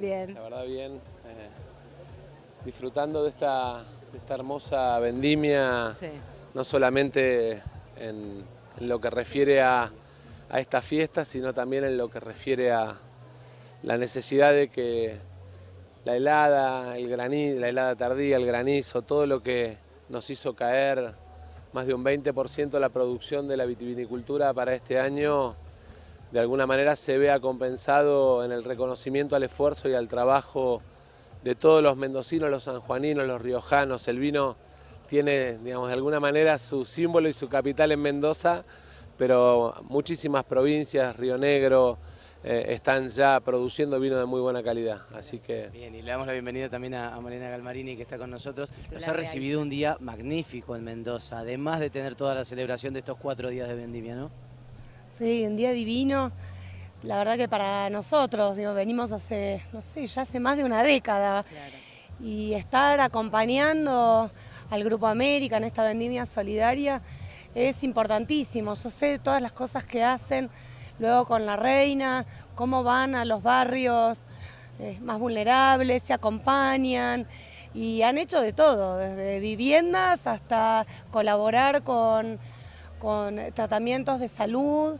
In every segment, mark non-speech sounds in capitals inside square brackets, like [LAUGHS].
Bien. La verdad bien. Eh, disfrutando de esta, de esta hermosa vendimia, Sí. no solamente en, en lo que refiere a, a esta fiesta, sino también en lo que refiere a la necesidad de que la helada, el granizo, la helada tardía, el granizo, todo lo que nos hizo caer más de un 20% la producción de la vitivinicultura para este año, de alguna manera se vea compensado en el reconocimiento al esfuerzo y al trabajo de todos los mendocinos, los sanjuaninos, los riojanos. El vino tiene, digamos, de alguna manera su símbolo y su capital en Mendoza, pero muchísimas provincias, Río Negro, eh, están ya produciendo vino de muy buena calidad. Así que Bien, y le damos la bienvenida también a, a Malena Galmarini que está con nosotros. Nos ha recibido un día magnífico en Mendoza, además de tener toda la celebración de estos cuatro días de vendimia, ¿no? Sí, un día divino. La verdad que para nosotros, digo, venimos hace, no sé, ya hace más de una década. Y estar acompañando al Grupo América en esta vendimia solidaria es importantísimo. Yo sé todas las cosas que hacen luego con la reina, cómo van a los barrios eh, más vulnerables, se acompañan y han hecho de todo, desde viviendas hasta colaborar con con tratamientos de salud.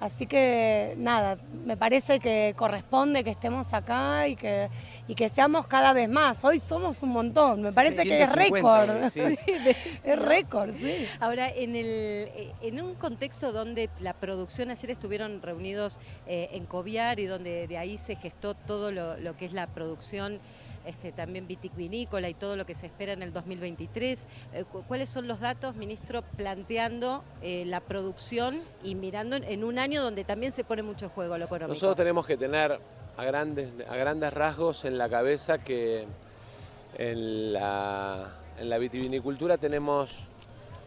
Así que nada, me parece que corresponde que estemos acá y que, y que seamos cada vez más. Hoy somos un montón, me parece que es 750, récord. sí. [LAUGHS] es récord, sí. Ahora, en, el, eh, en un contexto donde la producción, ayer estuvieron reunidos eh, en Coviar y donde de ahí se gestó todo lo, lo que es la producción este, también vitivinícola y todo lo que se espera en el 2023. Eh, cu- ¿Cuáles son los datos, ministro, planteando eh, la producción y mirando en, un año donde también se pone mucho juego lo económico? nosotros tenemos que tener a grandes, a grandes rasgos en la cabeza que en la, en la vitivinicultura tenemos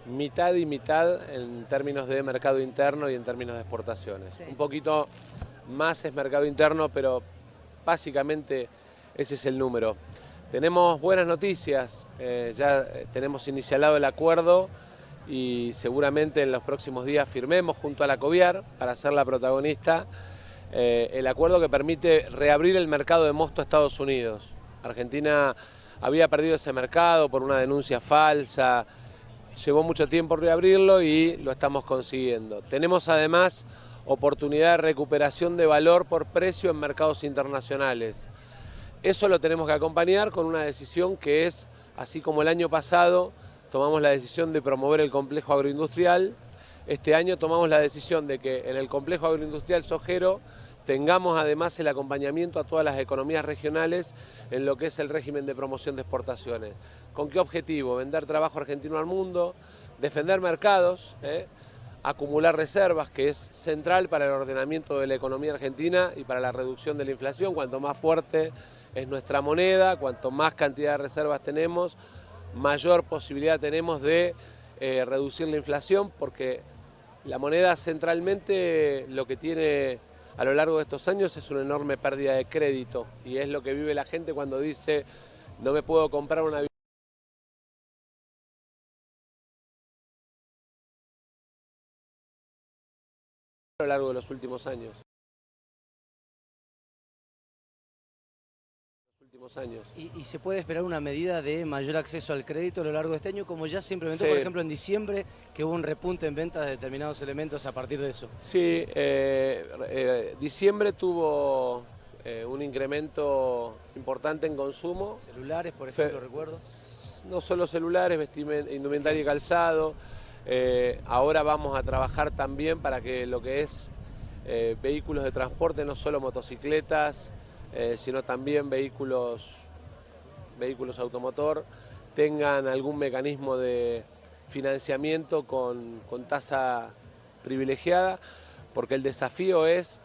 mitad y mitad en términos de mercado interno y en términos de exportaciones. Sí. Un poquito más es mercado interno, pero básicamente ese es el número. Tenemos buenas noticias, eh, ya eh, tenemos inicialado el acuerdo y seguramente en los próximos días firmemos junto a la COVIAR para ser la protagonista eh, el acuerdo que permite reabrir el mercado de mosto a Estados Unidos. Argentina había perdido ese mercado por una denuncia falsa, llevó mucho tiempo reabrirlo y lo estamos consiguiendo. Tenemos además oportunidad de recuperación de valor por precio en mercados internacionales. Eso lo tenemos que acompañar con una decisión que es, así como el año pasado tomamos la decisión de promover el complejo agroindustrial, este año tomamos la decisión de que en el complejo agroindustrial sojero tengamos además el acompañamiento a todas las economías regionales en lo que es el régimen de promoción de exportaciones. ¿Con qué objetivo? Vender trabajo argentino al mundo, defender mercados, ¿eh? acumular reservas, que es central para el ordenamiento de la economía argentina y para la reducción de la inflación. Cuanto más fuerte es nuestra moneda, cuanto más cantidad de reservas tenemos, mayor posibilidad tenemos de eh, reducir la inflación, porque la moneda centralmente lo que tiene a lo largo de estos años es una enorme pérdida de crédito y es lo que vive la gente cuando dice no me puedo comprar una a lo largo de los últimos años. Últimos años. ¿Y, y se puede esperar una medida de mayor acceso al crédito a lo largo de este año, como ya se implementó, Sí. por ejemplo, en diciembre, que hubo un repunte en ventas de determinados elementos a partir de eso? Sí, eh, eh, diciembre tuvo eh, un incremento importante en consumo, Celulares, por Fe- ejemplo, recuerdo. no solo celulares, vestimen- indumentaria y calzado. Ahora vamos a trabajar también para que lo que es eh, vehículos de transporte, no solo motocicletas, eh, sino también vehículos, vehículos automotor, tengan algún mecanismo de financiamiento con, con tasa privilegiada, porque el desafío es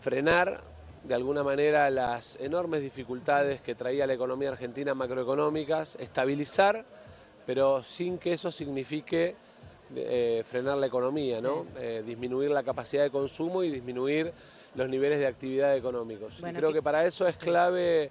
frenar de alguna manera las enormes dificultades que traía la economía argentina macroeconómicas, estabilizar, pero sin que eso signifique eh, frenar la economía, ¿no? Eh, disminuir la capacidad de consumo y disminuir los niveles de actividad económicos. Bueno, y creo que- que para eso es clave,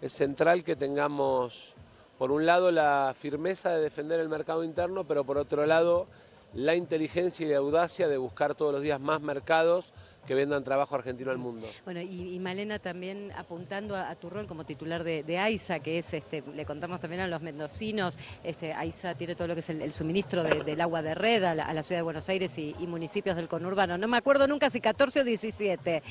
es central que tengamos, por un lado, la firmeza de defender el mercado interno, pero por otro lado, la inteligencia y la audacia de buscar todos los días más mercados que vendan trabajo argentino al mundo. Bueno, y, Malena también apuntando a, tu rol como titular de, AISA, que es, este, le contamos también a los mendocinos, este, AISA tiene todo lo que es el, suministro del agua de red a la, ciudad de Buenos Aires y, municipios del conurbano. No me acuerdo nunca si 14 o 17,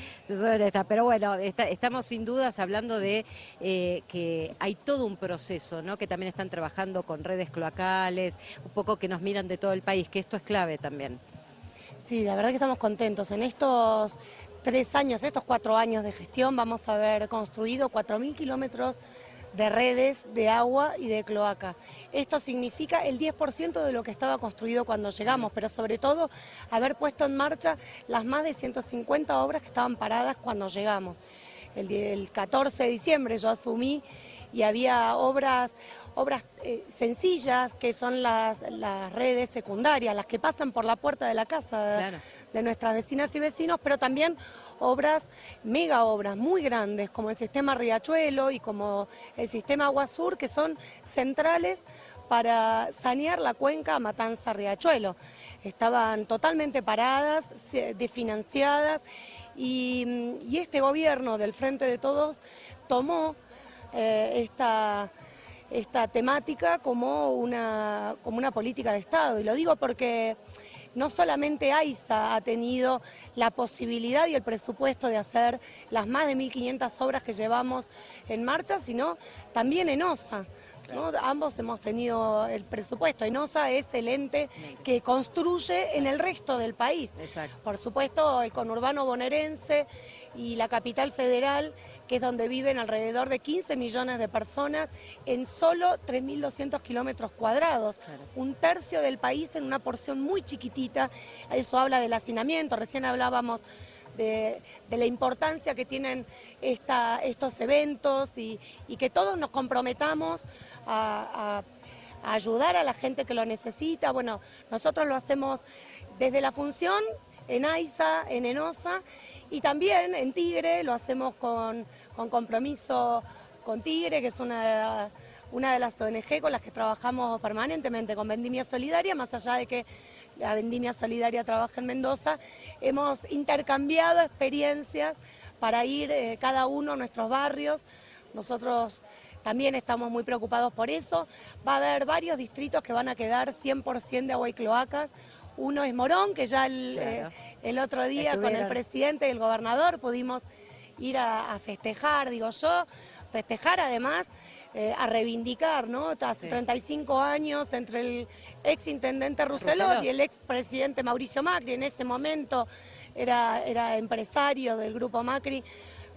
pero bueno, estamos sin dudas hablando de eh, que hay todo un proceso, ¿no? que también están trabajando con redes cloacales, un poco que nos miran de todo el país, que esto es clave también. Sí, la verdad que estamos contentos. En estos tres años, estos cuatro años de gestión, vamos a haber construido 4.000 kilómetros de redes de agua y de cloaca. Esto significa el 10% de lo que estaba construido cuando llegamos, pero sobre todo haber puesto en marcha las más de 150 obras que estaban paradas cuando llegamos. El, 14 de diciembre yo asumí y había obras obras eh, sencillas que son las, las, redes secundarias, las que pasan por la puerta de la casa de, nuestras vecinas y vecinos, pero también obras, mega obras muy grandes, como el sistema Riachuelo y como el sistema Agua Sur, que son centrales para sanear la cuenca Matanza-Riachuelo. Estaban totalmente paradas, desfinanciadas, y, y este gobierno del Frente de Todos tomó eh, esta esta temática como una, como una política de Estado. Y lo digo porque no solamente AISA ha tenido la posibilidad y el presupuesto de hacer las más de 1.500 obras que llevamos en marcha, sino también en OSA. Ambos hemos tenido el presupuesto. ENOSA es el ente que construye en el resto del país. Por supuesto, el conurbano bonaerense y la capital federal, que es donde viven alrededor de 15 millones de personas en solo 3.200 kilómetros cuadrados, un tercio del país en una porción muy chiquitita, eso habla del hacinamiento, recién hablábamos de, la importancia que tienen estos eventos y, que todos nos comprometamos a, a ayudar a la gente que lo necesita. Bueno, nosotros lo hacemos desde la función en AISA, en ENOSA y también en Tigre lo hacemos con, compromiso con Tigre, que es una, una de las ONG con las que trabajamos permanentemente con Vendimia Solidaria, más allá de que la Vendimia Solidaria trabaja en Mendoza, hemos intercambiado experiencias para ir eh, cada uno a nuestros barrios. Nosotros también estamos muy preocupados por eso. Va a haber varios distritos que van a quedar 100% de agua y cloacas. Uno es Morón, que ya el, eh, otro día con el presidente y el gobernador pudimos ir a, festejar, digo yo, festejar además, eh, a reivindicar, ¿no? Hace 35 años entre el ex intendente Rousselot. y el ex presidente Mauricio Macri, en ese momento era, era empresario del grupo Macri,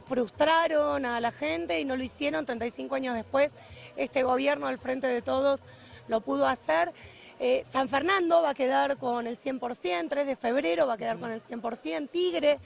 frustraron a la gente y no lo hicieron, 35 años después este gobierno al frente de todos lo pudo hacer. Eh, San Fernando va a quedar con el 100%, 3 de febrero va a quedar con el 100%, Tigre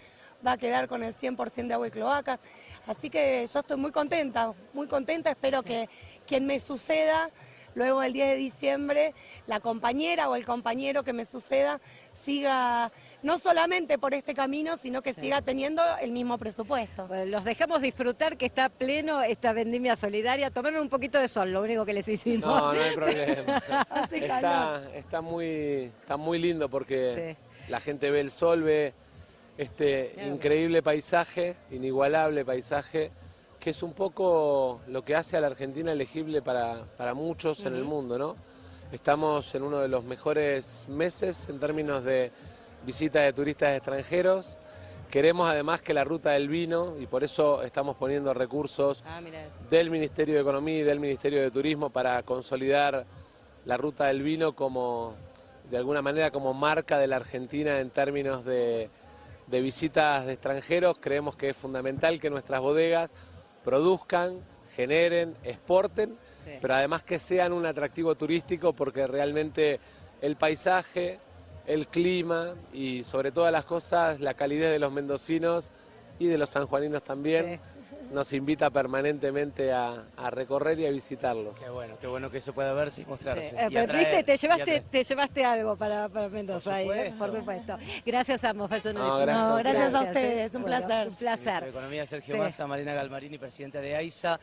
va a quedar con el 100% de agua y cloacas. Así que yo estoy muy contenta, muy contenta, espero que quien me suceda luego el 10 de diciembre, la compañera o el compañero que me suceda siga no solamente por este camino, sino que siga teniendo el mismo presupuesto. los dejamos disfrutar que está pleno esta vendimia solidaria. Tomaron un poquito de sol, lo único que les hicimos. No, no hay problema. [LAUGHS] está, muy, está muy lindo porque la gente ve el sol, ve este increíble paisaje, inigualable paisaje, que es un poco lo que hace a la Argentina elegible para, muchos en el mundo, ¿no? Estamos en uno de los mejores meses en términos de visita de turistas extranjeros. Queremos además que la ruta del vino, y por eso estamos poniendo recursos ah, del Ministerio de Economía y del Ministerio de Turismo para consolidar la ruta del vino como, de alguna manera, como marca de la Argentina en términos de, visitas de extranjeros. Creemos que es fundamental que nuestras bodegas produzcan, generen, exporten, pero además que sean un atractivo turístico porque realmente el paisaje, el clima y sobre todas las cosas la calidez de los mendocinos y de los sanjuaninos también. Nos invita permanentemente a, recorrer y a visitarlos. Qué bueno, qué bueno que eso pueda verse y mostrarse. Eh, te llevaste, te llevaste algo para, para Mendoza, por ¿eh? supuesto. por supuesto. Gracias a gracias, gracias, a ustedes, un placer. Un placer. Economía Sergio Massa, Marina Galmarini, presidenta de AISA.